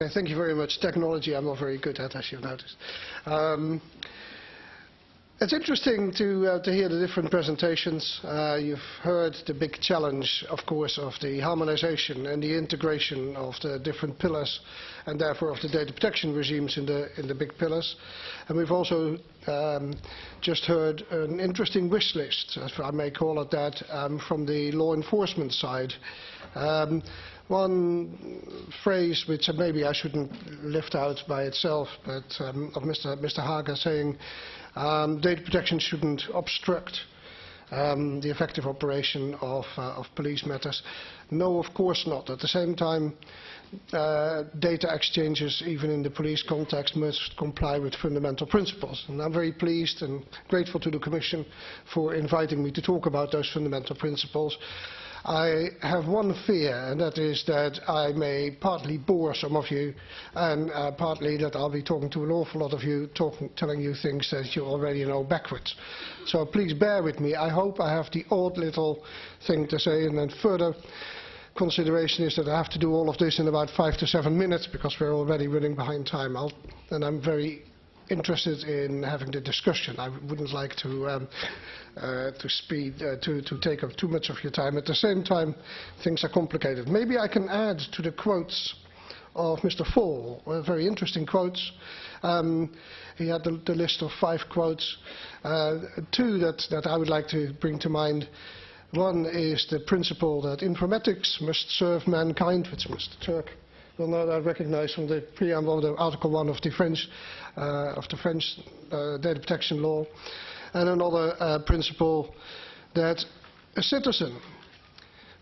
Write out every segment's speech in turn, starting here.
Thank you very much. Technology I'm not very good at, as you've noticed. Um, it's interesting to, uh, to hear the different presentations. Uh, you've heard the big challenge, of course, of the harmonization and the integration of the different pillars and therefore of the data protection regimes in the, in the big pillars. And we've also um, just heard an interesting wish list, if I may call it that, um, from the law enforcement side. Um, one phrase which maybe I shouldn't lift out by itself, but um, of Mr. Mr. Haga saying um, data protection shouldn't obstruct um, the effective operation of, uh, of police matters. No, of course not. At the same time, uh, data exchanges, even in the police context, must comply with fundamental principles. And I'm very pleased and grateful to the Commission for inviting me to talk about those fundamental principles. I have one fear, and that is that I may partly bore some of you, and uh, partly that I'll be talking to an awful lot of you, talking, telling you things that you already know backwards. So please bear with me. I hope I have the odd little thing to say, and then further consideration is that I have to do all of this in about five to seven minutes because we're already running behind time. I'll, and I'm very interested in having the discussion. I wouldn't like to um, uh, to speed uh, to to take up too much of your time. At the same time, things are complicated. Maybe I can add to the quotes of Mr. Fall, uh, very interesting quotes. Um, he had the, the, list of five quotes. Uh, two that, that I would like to bring to mind. One is the principle that informatics must serve mankind, which Mr. Turk will no doubt recognize from the preamble of the Article 1 of the French, uh, of the French uh, data protection law. And another uh, principle that a citizen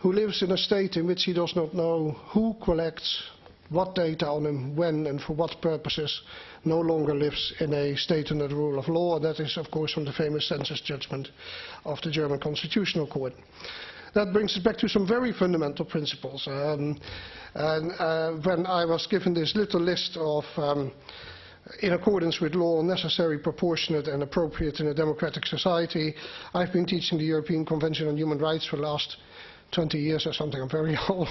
who lives in a state in which he does not know who collects what data on him, when and for what purposes, no longer lives in a state under the rule of law. And that is, of course, from the famous census judgment of the German Constitutional Court. That brings us back to some very fundamental principles. Um, and uh, when I was given this little list of, um, in accordance with law, necessary, proportionate and appropriate in a democratic society, I've been teaching the European Convention on Human Rights for the last 20 years or something. I'm very old.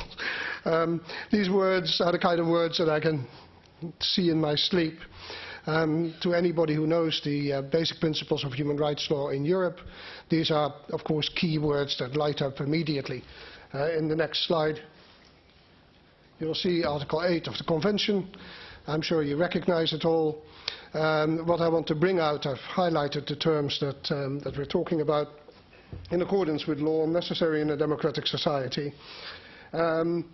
Um, these words are the kind of words that I can see in my sleep. Um, to anybody who knows the uh, basic principles of human rights law in Europe, these are, of course, key words that light up immediately. Uh, in the next slide, you'll see Article 8 of the Convention. I'm sure you recognize it all. Um, what I want to bring out, I've highlighted the terms that, um, that we're talking about in accordance with law necessary in a democratic society. Um,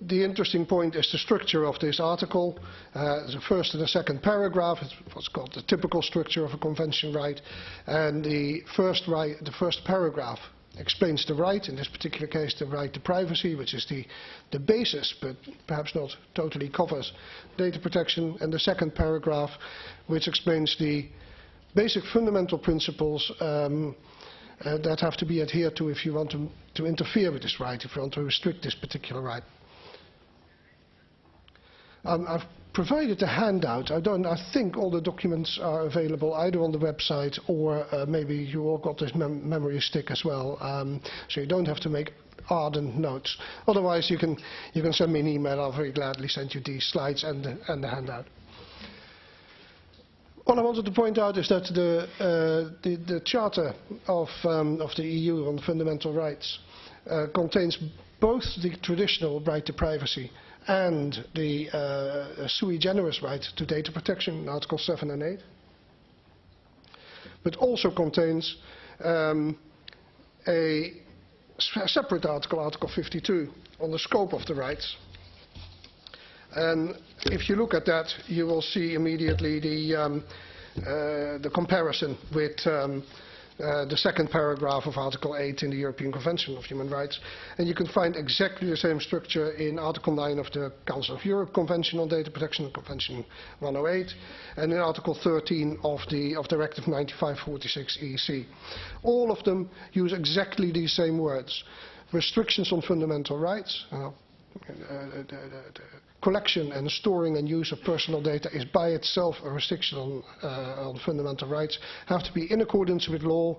the interesting point is the structure of this article. Uh, the first and the second paragraph is what's called the typical structure of a convention right. And the first, right, the first paragraph explains the right, in this particular case the right to privacy, which is the, the basis, but perhaps not totally covers data protection. And the second paragraph, which explains the basic fundamental principles um, uh, that have to be adhered to if you want to, to interfere with this right, if you want to restrict this particular right. Um, I've provided a handout. I, don't, I think all the documents are available either on the website or uh, maybe you all got this mem memory stick as well, um, so you don't have to make ardent notes. Otherwise, you can, you can send me an email. I'll very gladly send you these slides and the, and the handout. What I wanted to point out is that the, uh, the, the Charter of, um, of the EU on fundamental rights uh, contains both the traditional right to privacy and the uh, sui generis right to data protection, in Article 7 and 8, but also contains um, a separate article, Article 52, on the scope of the rights. And if you look at that, you will see immediately the, um, uh, the comparison with um, uh, the second paragraph of Article 8 in the European Convention of Human Rights. And you can find exactly the same structure in Article 9 of the Council of Europe Convention on Data Protection, Convention 108, and in Article 13 of the of Directive 9546 EC. All of them use exactly these same words. Restrictions on fundamental rights, uh, the, the, the, collection and storing and use of personal data is by itself a restriction on, uh, on fundamental rights, have to be in accordance with law,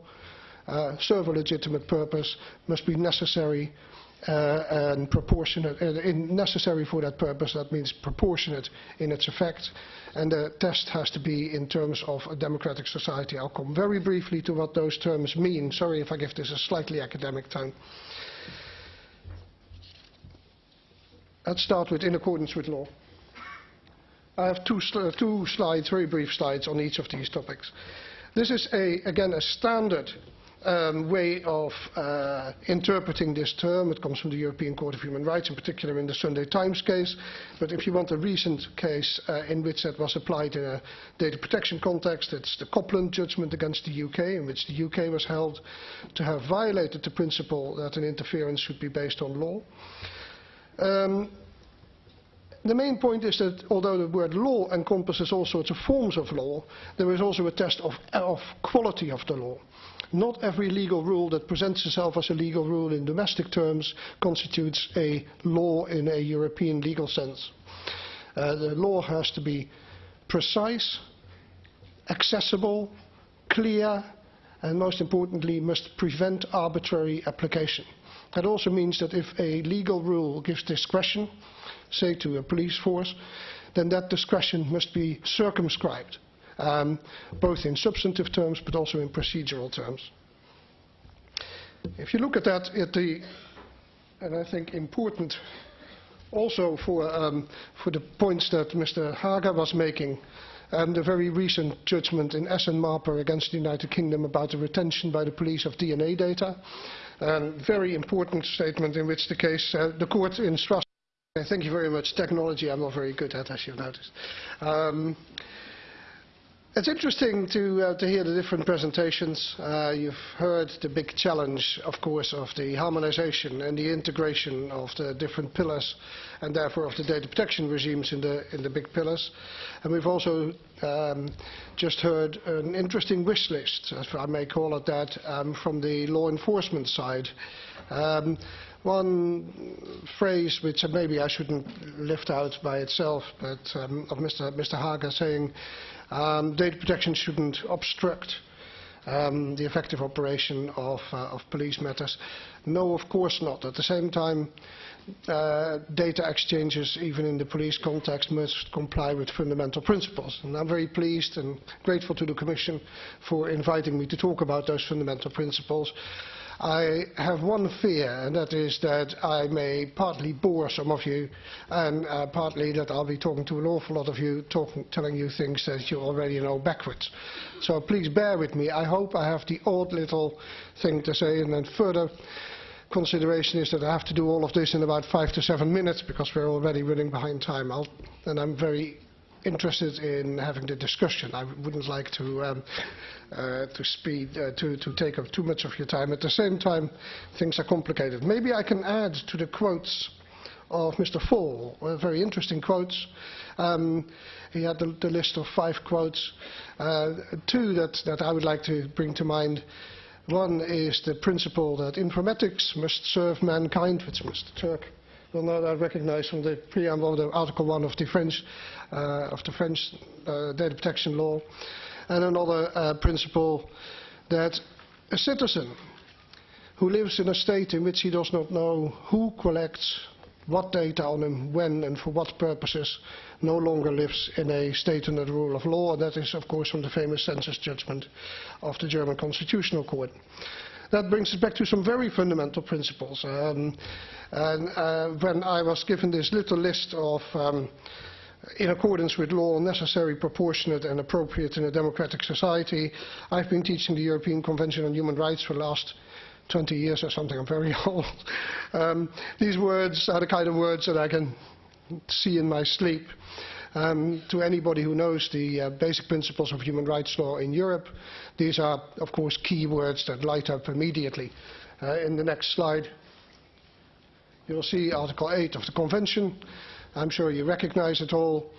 uh, serve a legitimate purpose, must be necessary, uh, and proportionate, uh, necessary for that purpose. That means proportionate in its effect. And the test has to be in terms of a democratic society. I'll come very briefly to what those terms mean. Sorry if I give this a slightly academic tone. Let's start with in accordance with law. I have two, sl two slides, very brief slides, on each of these topics. This is, a, again, a standard um, way of uh, interpreting this term. It comes from the European Court of Human Rights, in particular in the Sunday Times case. But if you want a recent case uh, in which that was applied in a data protection context, it's the Copland judgment against the UK, in which the UK was held to have violated the principle that an interference should be based on law. Um, the main point is that although the word law encompasses all sorts of forms of law, there is also a test of, of quality of the law. Not every legal rule that presents itself as a legal rule in domestic terms constitutes a law in a European legal sense. Uh, the law has to be precise, accessible, clear, and most importantly must prevent arbitrary application. That also means that if a legal rule gives discretion, say to a police force, then that discretion must be circumscribed, um, both in substantive terms but also in procedural terms. If you look at that, at the, and I think important also for, um, for the points that Mr. Haga was making, and the very recent judgment in S and Marper against the United Kingdom about the retention by the police of DNA data. A very important statement in which the case, uh, the court in Strasbourg Thank you very much. Technology I'm not very good at, as you've noticed. Um, it's interesting to, uh, to hear the different presentations. Uh, you've heard the big challenge, of course, of the harmonization and the integration of the different pillars and therefore of the data protection regimes in the, in the big pillars. And we've also um, just heard an interesting wish list, if I may call it that, um, from the law enforcement side. Um, one phrase which maybe I shouldn't lift out by itself, but um, of Mr. Mr. Haga saying um, data protection shouldn't obstruct um, the effective operation of, uh, of, police matters. No, of course not. At the same time, uh, data exchanges, even in the police context, must comply with fundamental principles. And I'm very pleased and grateful to the Commission for inviting me to talk about those fundamental principles. I have one fear, and that is that I may partly bore some of you, and uh, partly that I'll be talking to an awful lot of you, talking, telling you things that you already know backwards. So please bear with me. I hope I have the odd little thing to say, and then further consideration is that I have to do all of this in about five to seven minutes because we're already running behind time. I'll, and I'm very interested in having the discussion. I wouldn't like to um, uh, to speed uh, to to take up too much of your time. At the same time, things are complicated. Maybe I can add to the quotes of Mr. Fall, uh, very interesting quotes. Um, he had the, the, list of five quotes. Uh, two that, that I would like to bring to mind. One is the principle that informatics must serve mankind, which Mr. Turk will no doubt recognize from the preamble of the Article 1 of the French, uh, of the French uh, data protection law. And another uh, principle that a citizen who lives in a state in which he does not know who collects what data on him, when and for what purposes, no longer lives in a state under the rule of law. And that is, of course, from the famous census judgment of the German Constitutional Court. That brings us back to some very fundamental principles. Um, and uh, when I was given this little list of, um, in accordance with law, necessary, proportionate and appropriate in a democratic society, I've been teaching the European Convention on Human Rights for the last 20 years or something. I'm very old. Um, these words are the kind of words that I can see in my sleep. Um, to anybody who knows the uh, basic principles of human rights law in Europe, these are, of course, key words that light up immediately. Uh, in the next slide, you'll see Article 8 of the Convention. I'm sure you recognize it all.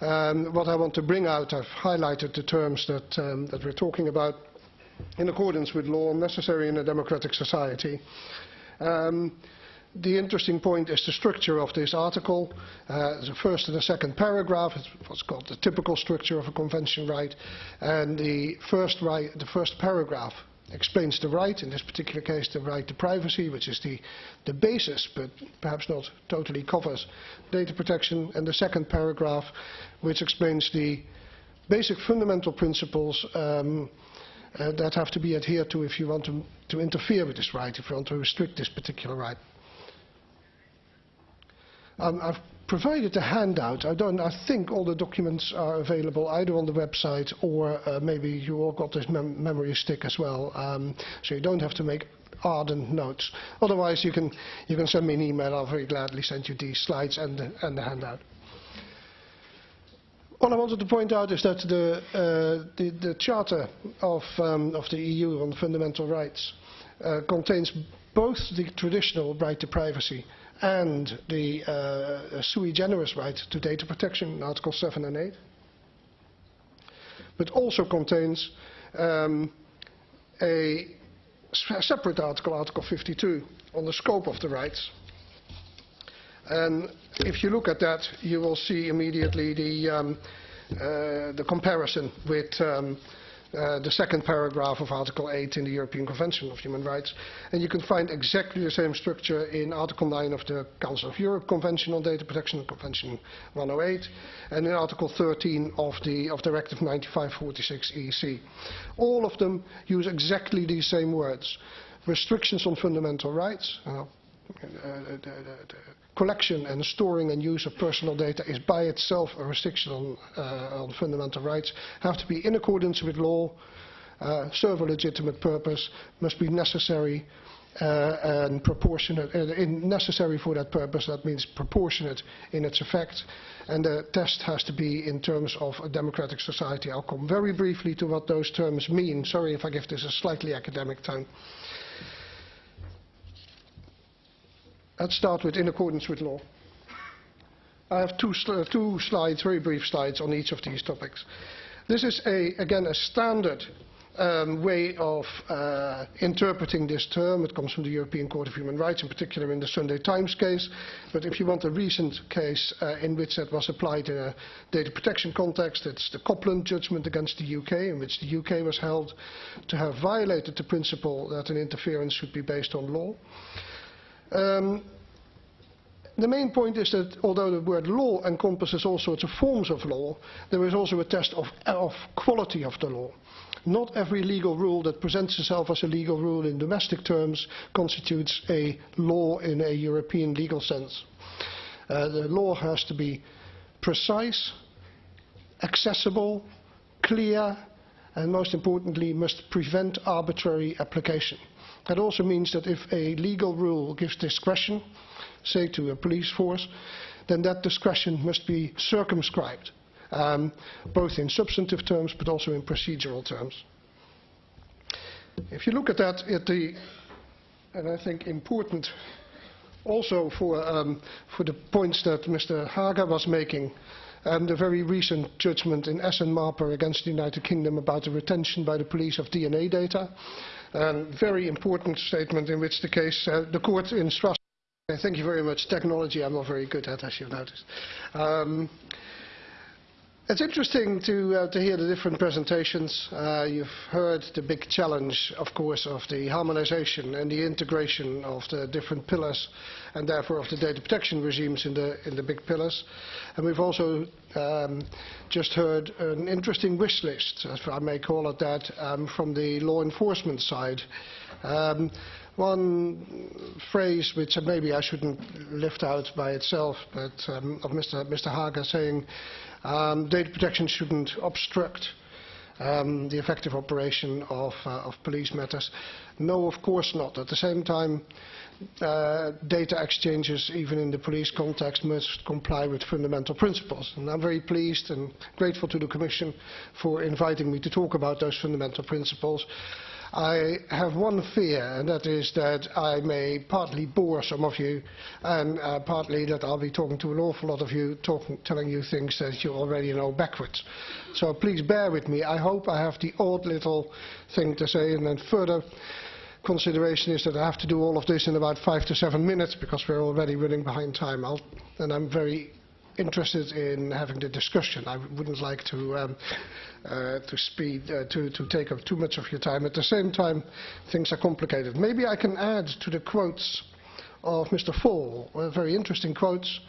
Um, what I want to bring out, I've highlighted the terms that, um, that we're talking about in accordance with law necessary in a democratic society. Um, the interesting point is the structure of this article. Uh, the first and the second paragraph is what's called the typical structure of a convention right. And the first, right, the first paragraph explains the right, in this particular case the right to privacy, which is the, the basis, but perhaps not totally covers data protection, and the second paragraph, which explains the basic fundamental principles um, uh, that have to be adhered to if you want to, to interfere with this right, if you want to restrict this particular right. Um, I've provided a handout. I, don't, I think all the documents are available either on the website or uh, maybe you all got this mem memory stick as well, um, so you don't have to make ardent notes. Otherwise, you can, you can send me an email. I'll very gladly send you these slides and the, and the handout. All I wanted to point out is that the, uh, the, the Charter of, um, of the EU on Fundamental Rights uh, contains both the traditional right to privacy and the uh, sui generis right to data protection, in Article 7 and 8, but also contains um, a separate article, Article 52, on the scope of the rights. And if you look at that, you will see immediately the, um, uh, the comparison with um, uh, the second paragraph of Article 8 in the European Convention of Human Rights. And you can find exactly the same structure in Article 9 of the Council of Europe Convention on Data Protection, Convention 108, and in Article 13 of the of Directive 9546 EC. All of them use exactly these same words. Restrictions on fundamental rights, uh, collection and storing and use of personal data is by itself a restriction on, uh, on fundamental rights, have to be in accordance with law, uh, serve a legitimate purpose, must be necessary uh, and proportionate, uh, necessary for that purpose, that means proportionate in its effect, and the test has to be in terms of a democratic society. I'll come very briefly to what those terms mean. Sorry if I give this a slightly academic tone. Let's start with in accordance with law. I have two, sl two slides, very brief slides on each of these topics. This is, a, again, a standard um, way of uh, interpreting this term. It comes from the European Court of Human Rights, in particular in the Sunday Times case. But if you want a recent case uh, in which that was applied in a data protection context, it's the Copland judgment against the UK, in which the UK was held to have violated the principle that an interference should be based on law. Um, the main point is that although the word law encompasses all sorts of forms of law, there is also a test of, of quality of the law. Not every legal rule that presents itself as a legal rule in domestic terms constitutes a law in a European legal sense. Uh, the law has to be precise, accessible, clear, and most importantly must prevent arbitrary application. That also means that if a legal rule gives discretion, say to a police force, then that discretion must be circumscribed, um, both in substantive terms but also in procedural terms. If you look at that, at the, and I think important also for, um, for the points that Mr. Haga was making, and the very recent judgment in S and Marper against the United Kingdom about the retention by the police of DNA data. A very important statement in which the case, uh, the court in Strasbourg, thank you very much, technology I'm not very good at, as you've noticed. Um, it's interesting to, uh, to hear the different presentations. Uh, you've heard the big challenge, of course, of the harmonization and the integration of the different pillars and therefore of the data protection regimes in the, in the big pillars. And we've also um, just heard an interesting wish list, if I may call it that, um, from the law enforcement side. Um, one phrase which maybe I shouldn't lift out by itself, but um, of Mr. Mr. Haga saying um, data protection shouldn't obstruct um, the effective operation of, uh, of police matters. No, of course not. At the same time, uh, data exchanges, even in the police context, must comply with fundamental principles. And I'm very pleased and grateful to the Commission for inviting me to talk about those fundamental principles. I have one fear, and that is that I may partly bore some of you, and uh, partly that I'll be talking to an awful lot of you, talking, telling you things that you already know backwards. So please bear with me. I hope I have the odd little thing to say, and then further consideration is that I have to do all of this in about five to seven minutes because we're already running behind time. I'll, and I'm very interested in having the discussion. I wouldn't like to um, uh, to speed uh, to to take up too much of your time. At the same time, things are complicated. Maybe I can add to the quotes of Mr. Fall, uh, very interesting quotes.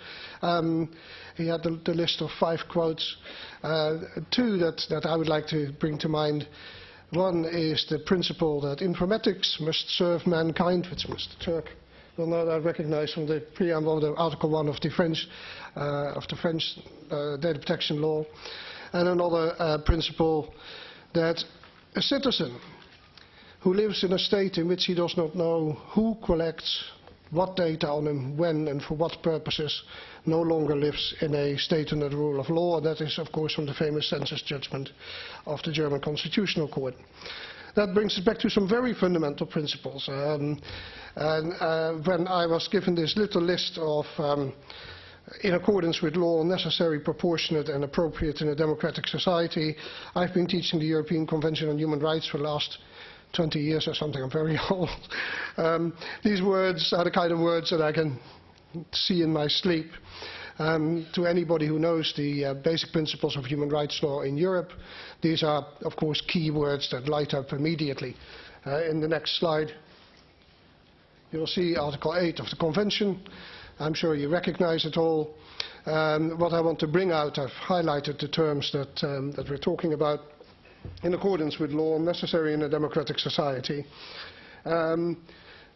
Um, he had the, the, list of five quotes. Uh, two that, that I would like to bring to mind. One is the principle that informatics must serve mankind, which Mr. Turk will no doubt recognize from the preamble of the Article 1 of the French, uh, of the French uh, data protection law. And another uh, principle that a citizen who lives in a state in which he does not know who collects what data on him, when and for what purposes, no longer lives in a state under the rule of law. And that is, of course, from the famous census judgment of the German Constitutional Court. That brings us back to some very fundamental principles. Um, and uh, when I was given this little list of um, in accordance with law, necessary, proportionate and appropriate in a democratic society. I've been teaching the European Convention on Human Rights for the last 20 years or something, I'm very old. Um, these words are the kind of words that I can see in my sleep. Um, to anybody who knows the uh, basic principles of human rights law in Europe, these are, of course, key words that light up immediately. Uh, in the next slide, you will see Article 8 of the Convention. I'm sure you recognize it all. Um, what I want to bring out, I've highlighted the terms that, um, that we're talking about in accordance with law necessary in a democratic society. Um,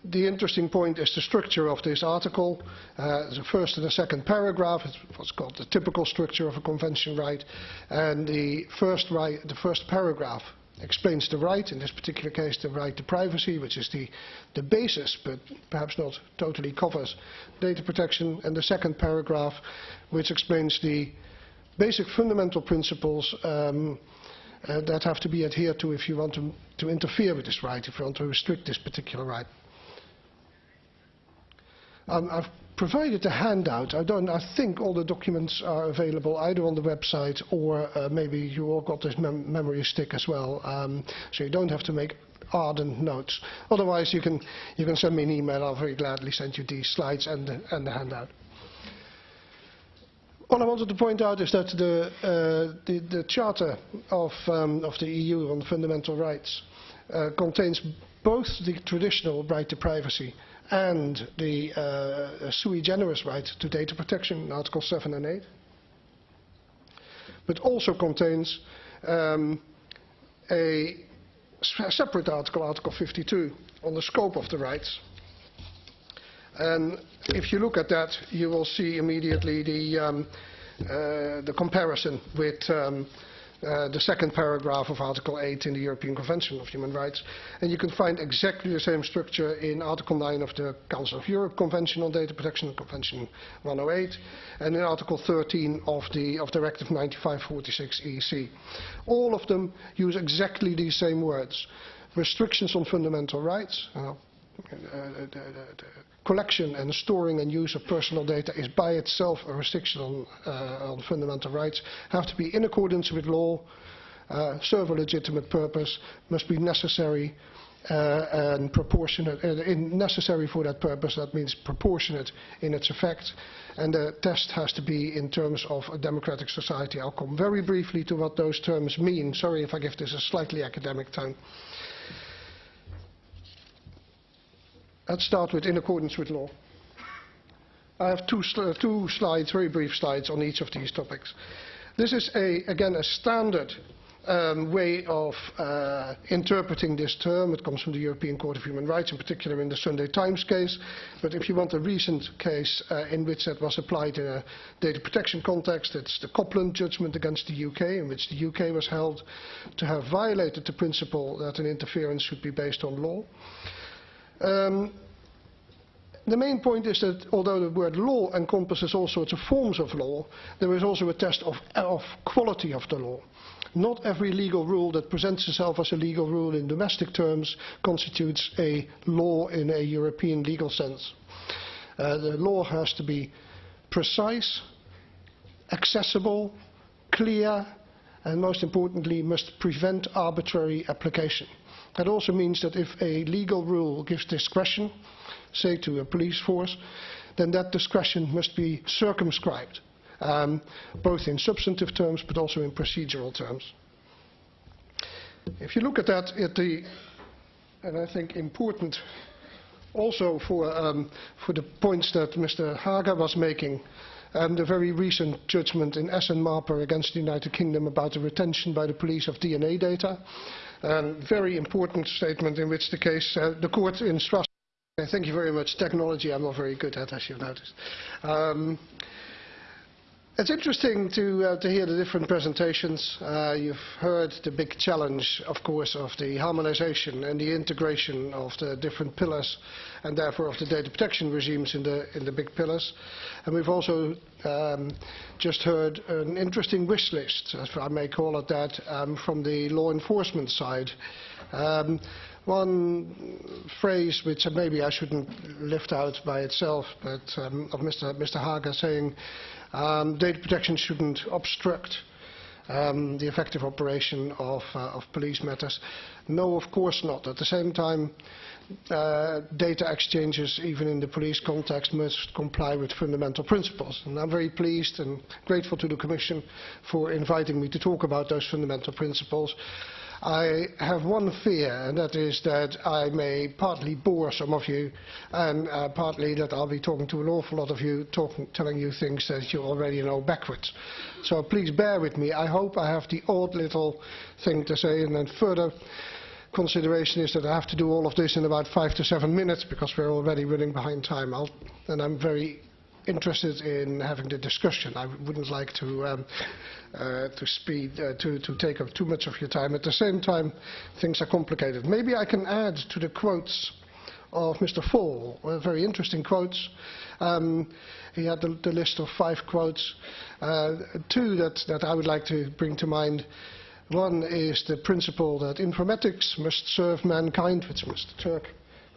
the interesting point is the structure of this article. Uh, the first and the second paragraph what's called the typical structure of a convention right. And the first, right, the first paragraph explains the right, in this particular case the right to privacy, which is the, the basis, but perhaps not totally covers data protection. And the second paragraph, which explains the basic fundamental principles um, uh, that have to be adhered to if you want to, to interfere with this right, if you want to restrict this particular right. Um, I've provided a handout. I, don't, I think all the documents are available either on the website or uh, maybe you all got this mem memory stick as well, um, so you don't have to make ardent notes. Otherwise, you can, you can send me an email. I'll very gladly send you these slides and the, and the handout. What I wanted to point out is that the, uh, the, the Charter of, um, of the EU on Fundamental Rights uh, contains both the traditional right to privacy and the uh, sui generis right to data protection, Article 7 and 8, but also contains um, a separate article, Article 52, on the scope of the rights, and if you look at that, you will see immediately the, um, uh, the comparison with um, uh, the second paragraph of Article 8 in the European Convention of Human Rights. And you can find exactly the same structure in Article 9 of the Council of Europe Convention on Data Protection, Convention 108, and in Article 13 of the of Directive 9546 EC. All of them use exactly these same words. Restrictions on fundamental rights, uh, collection and storing and use of personal data is by itself a restriction on, uh, on fundamental rights, have to be in accordance with law, uh, serve a legitimate purpose, must be necessary uh, and proportionate, uh, necessary for that purpose, that means proportionate in its effect, and the test has to be in terms of a democratic society. I'll come very briefly to what those terms mean. Sorry if I give this a slightly academic tone. Let's start with in accordance with law. I have two, sl two slides, very brief slides, on each of these topics. This is, a, again, a standard um, way of uh, interpreting this term. It comes from the European Court of Human Rights, in particular in the Sunday Times case. But if you want a recent case uh, in which that was applied in a data protection context, it's the Copland judgment against the UK, in which the UK was held to have violated the principle that an interference should be based on law. Um, the main point is that although the word law encompasses all sorts of forms of law, there is also a test of, of quality of the law. Not every legal rule that presents itself as a legal rule in domestic terms constitutes a law in a European legal sense. Uh, the law has to be precise, accessible, clear, and most importantly must prevent arbitrary application. That also means that if a legal rule gives discretion, say to a police force, then that discretion must be circumscribed um, both in substantive terms but also in procedural terms. If you look at that, at the, and I think important also for, um, for the points that Mr. Haga was making, and the very recent judgment in S and Marper against the United Kingdom about the retention by the police of DNA data. Very important statement in which the case, uh, the court in Strasbourg, thank you very much, technology I'm not very good at as you've noticed. Um, it's interesting to, uh, to hear the different presentations. Uh, you've heard the big challenge, of course, of the harmonization and the integration of the different pillars and therefore of the data protection regimes in the, in the big pillars. And we've also um, just heard an interesting wish list, if I may call it that, um, from the law enforcement side. Um, one phrase which maybe I shouldn't lift out by itself, but um, of Mr. Mr. Haga saying um, data protection shouldn't obstruct um, the effective operation of, uh, of police matters. No, of course not. At the same time, uh, data exchanges, even in the police context, must comply with fundamental principles. And I'm very pleased and grateful to the Commission for inviting me to talk about those fundamental principles. I have one fear, and that is that I may partly bore some of you, and uh, partly that I'll be talking to an awful lot of you, talking, telling you things that you already know backwards. So please bear with me. I hope I have the odd little thing to say, and then further consideration is that I have to do all of this in about five to seven minutes because we're already running behind time. I'll, and I'm very interested in having the discussion. I wouldn't like to um, uh, to speed uh, to to take up too much of your time. At the same time, things are complicated. Maybe I can add to the quotes of Mr. Fall, uh, very interesting quotes. Um, he had the, the, list of five quotes. Uh, two that, that I would like to bring to mind. One is the principle that informatics must serve mankind, which Mr. Turk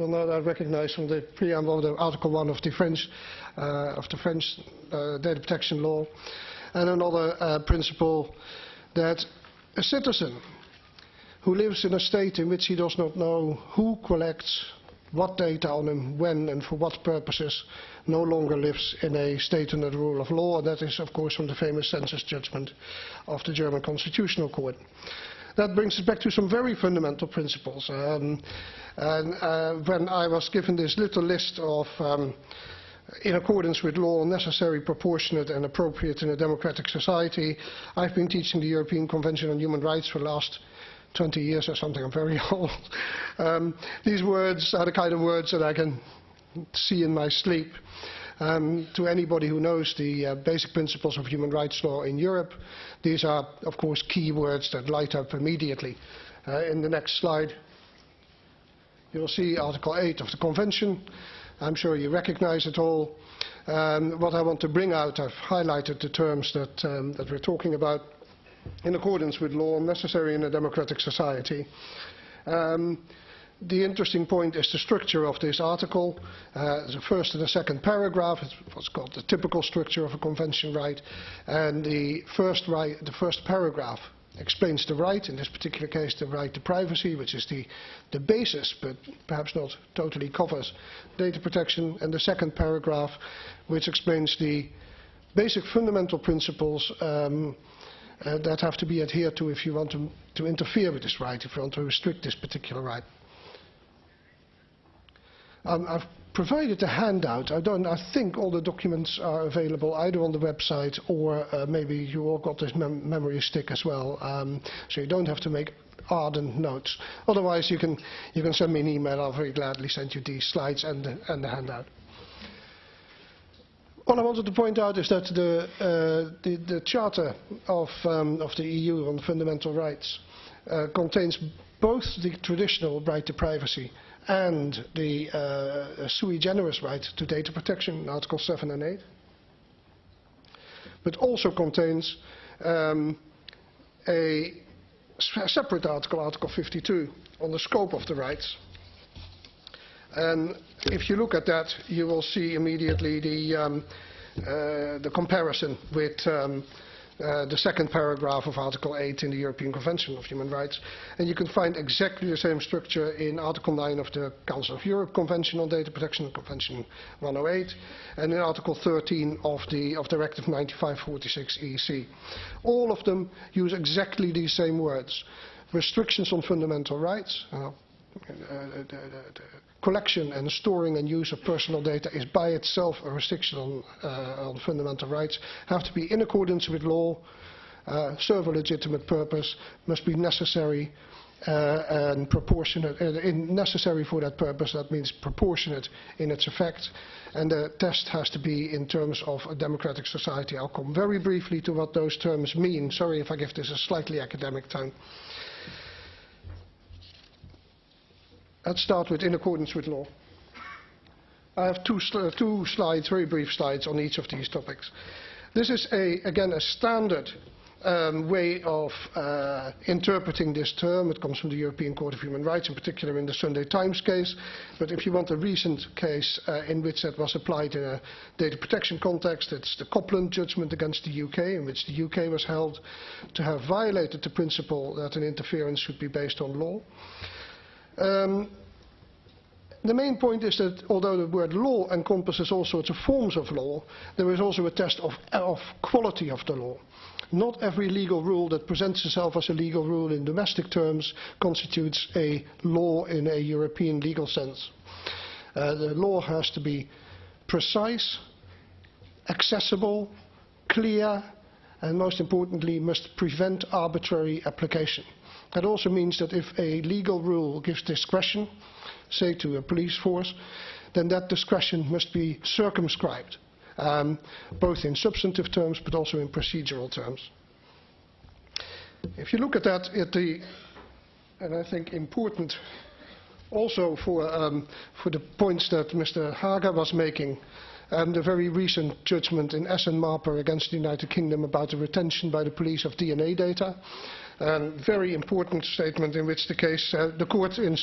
will no doubt recognize from the preamble of the Article 1 of the French, uh, of the French uh, data protection law. And another uh, principle that a citizen who lives in a state in which he does not know who collects what data on him, when and for what purposes, no longer lives in a state under the rule of law. And that is, of course, from the famous census judgment of the German Constitutional Court. That brings us back to some very fundamental principles. Um, and uh, when I was given this little list of, um, in accordance with law, necessary, proportionate and appropriate in a democratic society, I've been teaching the European Convention on Human Rights for the last 20 years or something. I'm very old. Um, these words are the kind of words that I can see in my sleep. Um, to anybody who knows the uh, basic principles of human rights law in Europe, these are, of course, key words that light up immediately. Uh, in the next slide, you'll see Article 8 of the Convention. I'm sure you recognize it all. Um, what I want to bring out, I've highlighted the terms that, um, that we're talking about in accordance with law necessary in a democratic society. Um, the interesting point is the structure of this article. Uh, the first and the second paragraph is what's called the typical structure of a convention right. And the first, right, the first paragraph explains the right, in this particular case the right to privacy, which is the, the basis, but perhaps not totally covers data protection. And the second paragraph, which explains the basic fundamental principles um, uh, that have to be adhered to if you want to, to interfere with this right, if you want to restrict this particular right. Um, I've provided a handout. I, don't, I think all the documents are available either on the website or uh, maybe you all got this mem memory stick as well, um, so you don't have to make ardent notes. Otherwise, you can, you can send me an email. I'll very gladly send you these slides and the, and the handout. All I wanted to point out is that the, uh, the, the Charter of, um, of the EU on Fundamental Rights uh, contains both the traditional right to privacy and the uh, sui generis right to data protection, in Article 7 and 8, but also contains um, a separate article, Article 52, on the scope of the rights. And if you look at that, you will see immediately the, um, uh, the comparison with um, uh, the second paragraph of Article 8 in the European Convention of Human Rights. And you can find exactly the same structure in Article 9 of the Council of Europe Convention on Data Protection, Convention 108, and in Article 13 of the of Directive 9546 EC. All of them use exactly these same words. Restrictions on fundamental rights, uh, uh, the, the collection and storing and use of personal data is by itself a restriction on, uh, on fundamental rights, have to be in accordance with law, uh, serve a legitimate purpose, must be necessary uh, and proportionate, uh, necessary for that purpose, that means proportionate in its effect, and the test has to be in terms of a democratic society. I'll come very briefly to what those terms mean. Sorry if I give this a slightly academic tone. Let's start with in accordance with law. I have two, sl two slides, very brief slides, on each of these topics. This is, a, again, a standard um, way of uh, interpreting this term. It comes from the European Court of Human Rights, in particular in the Sunday Times case. But if you want a recent case uh, in which that was applied in a data protection context, it's the Copland judgment against the UK, in which the UK was held to have violated the principle that an interference should be based on law. Um, the main point is that although the word law encompasses all sorts of forms of law, there is also a test of, of quality of the law. Not every legal rule that presents itself as a legal rule in domestic terms constitutes a law in a European legal sense. Uh, the law has to be precise, accessible, clear, and most importantly must prevent arbitrary application. That also means that if a legal rule gives discretion, say to a police force, then that discretion must be circumscribed, um, both in substantive terms but also in procedural terms. If you look at that, at the, and I think important also for, um, for the points that Mr. Haga was making, um, the very recent judgment in S and Marper against the United Kingdom about the retention by the police of DNA data. A very important statement in which the case, uh, the court in Strasbourg